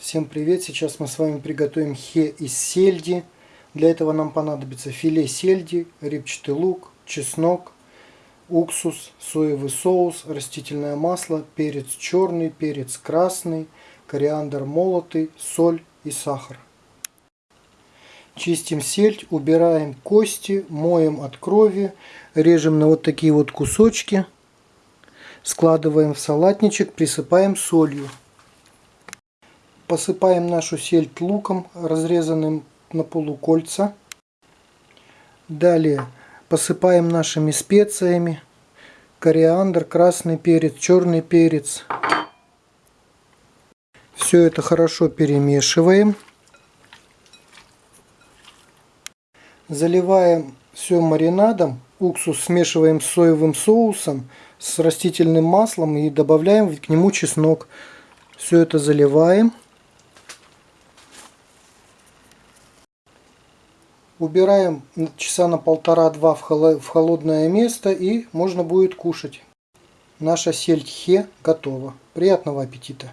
Всем привет! Сейчас мы с вами приготовим хе из сельди. Для этого нам понадобится филе сельди, репчатый лук, чеснок, уксус, соевый соус, растительное масло, перец черный, перец красный, кориандр молотый, соль и сахар. Чистим сельдь, убираем кости, моем от крови, режем на вот такие вот кусочки, складываем в салатничек, присыпаем солью. Посыпаем нашу сельдь луком, разрезанным на полукольца. Далее посыпаем нашими специями. Кориандр, красный перец, черный перец. Все это хорошо перемешиваем. Заливаем все маринадом. Уксус смешиваем с соевым соусом, с растительным маслом и добавляем к нему чеснок. Все это заливаем. Убираем часа на полтора-два в холодное место и можно будет кушать. Наша сельдь хе готова. Приятного аппетита!